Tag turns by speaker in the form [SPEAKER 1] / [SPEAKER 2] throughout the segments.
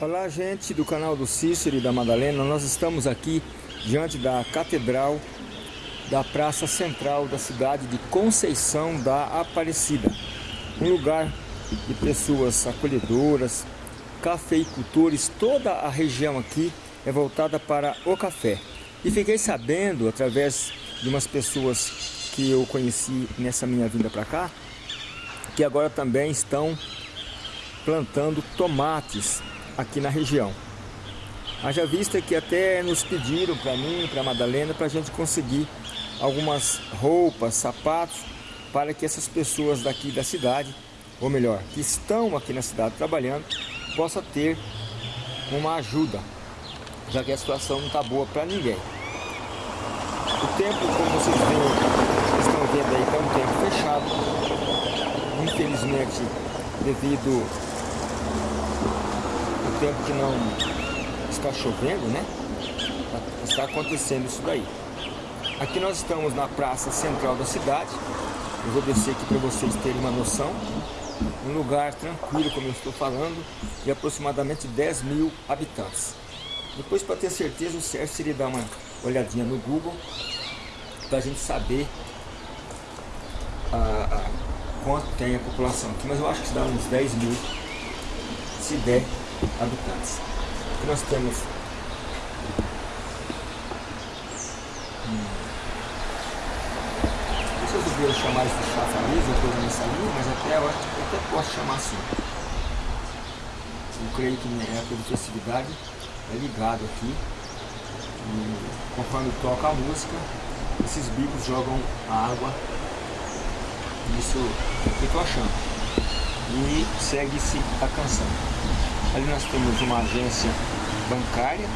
[SPEAKER 1] Olá gente do canal do Cícero e da Madalena, nós estamos aqui diante da Catedral da Praça Central da cidade de Conceição da Aparecida. Um lugar de pessoas acolhedoras, cafeicultores, toda a região aqui é voltada para o café. E fiquei sabendo, através de umas pessoas que eu conheci nessa minha vinda para cá, que agora também estão plantando tomates aqui na região. Haja vista que até nos pediram para mim, para a Madalena, para a gente conseguir algumas roupas, sapatos, para que essas pessoas daqui da cidade, ou melhor, que estão aqui na cidade trabalhando, possa ter uma ajuda, já que a situação não está boa para ninguém. O tempo, como vocês estão vendo aí, está um tempo fechado. Infelizmente, devido tempo que não está chovendo, né? Está acontecendo isso daí. Aqui nós estamos na praça central da cidade. Eu vou descer aqui para vocês terem uma noção. Um lugar tranquilo, como eu estou falando, de aproximadamente 10 mil habitantes. Depois, para ter certeza, o certo seria dar uma olhadinha no Google para a gente saber a, a, quanto tem a população aqui, mas eu acho que dá uns 10 mil, se der, habitantes. Aqui nós temos hum, vocês ouviram chamar isso de chafariz ou coisa nessa linha, mas até eu, até posso chamar assim. Eu creio que minha época de festividade é ligado aqui. E conforme toca a música, esses bicos jogam a água. Isso é eu estou achando. E segue-se a canção. Ali nós temos uma agência bancária.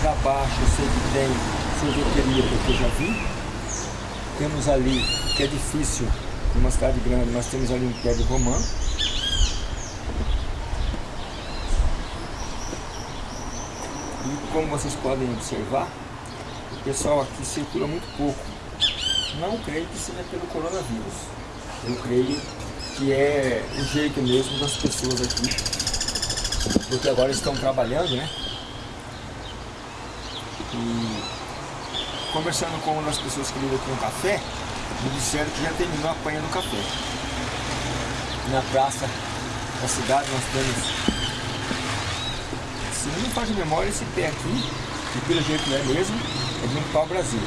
[SPEAKER 1] Para baixo eu sei que tem sorveteria, porque eu já vi. Temos ali, que é difícil, numa cidade grande, nós temos ali um prédio romano. E como vocês podem observar, o pessoal aqui circula muito pouco. Não creio que seja pelo coronavírus. Eu creio que é o jeito mesmo das pessoas aqui. Porque agora estão trabalhando, né? E conversando com uma das pessoas que lidam com o café, me disseram que já terminou a panha do café. Na praça da cidade nós temos, se não me faz memória, esse pé aqui, que pelo jeito não é mesmo, é de um pau-brasil.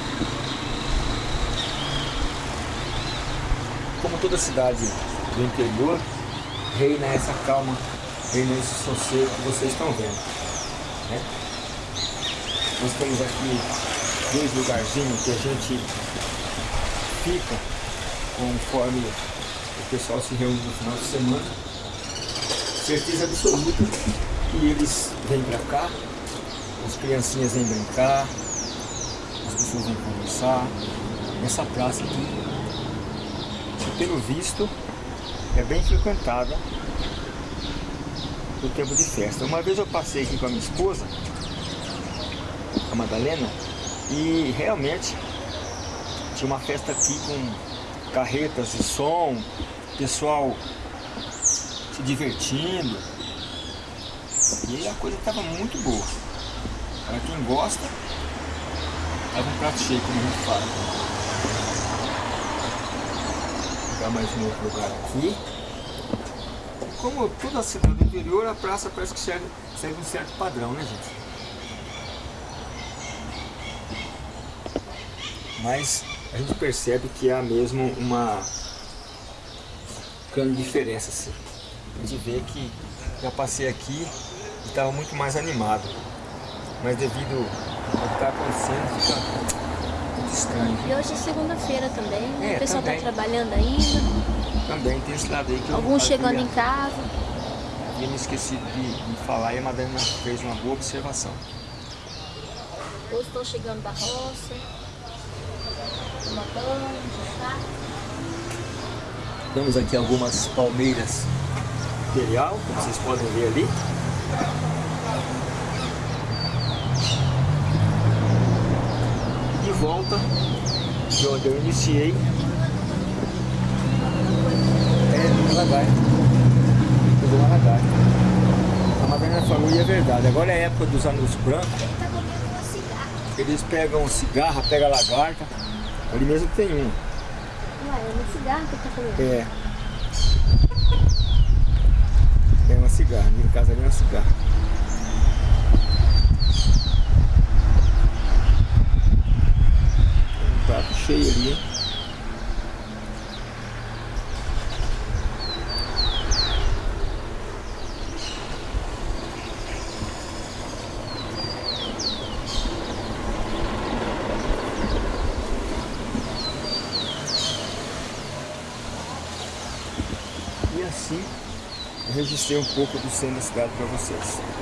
[SPEAKER 1] Como toda cidade do interior, reina essa calma, reina esse sossego que vocês estão vendo. Né? Nós temos aqui dois lugarzinhos que a gente fica conforme o pessoal se reúne no final de semana. Certeza absoluta que eles vêm para cá, as criancinhas vêm brincar, as pessoas vêm conversar. Nessa praça aqui, pelo visto é bem frequentada no tempo de festa. Uma vez eu passei aqui com a minha esposa, a Madalena, e realmente tinha uma festa aqui com carretas e som, pessoal se divertindo. E a coisa estava muito boa. Para quem gosta, estava um prato cheio, como a gente fala. Mais um outro lugar aqui. Como toda a cidade do interior, a praça parece que segue, segue um certo padrão, né gente? mas a gente percebe que há mesmo uma grande diferença. Assim. A gente vê que já passei aqui e estava muito mais animado, mas devido ao que está acontecendo fica estranho.
[SPEAKER 2] E hoje é segunda-feira também, né?
[SPEAKER 1] É,
[SPEAKER 2] o pessoal está trabalhando
[SPEAKER 1] ainda. Também tem esse lado aí que
[SPEAKER 2] Alguns chegando em casa.
[SPEAKER 1] E eu me esqueci de, de falar e a Madalena fez uma boa observação.
[SPEAKER 2] Hoje estão chegando da roça tomar banho, jantar.
[SPEAKER 1] Temos aqui algumas palmeiras imperial, como vocês podem ver ali. Volta de onde eu iniciei é devagar. falou e é verdade. Agora é a época dos anos brancos.
[SPEAKER 2] Tá.
[SPEAKER 1] Eles pegam cigarra, pegam lagarta. Ali mesmo tem um.
[SPEAKER 2] Ué, é uma cigarra que tá comendo.
[SPEAKER 1] É. É uma cigarra, no caso ali é uma cigarra. Tem um prato cheio ali. E assim eu registrei um pouco do centro da cidade para vocês.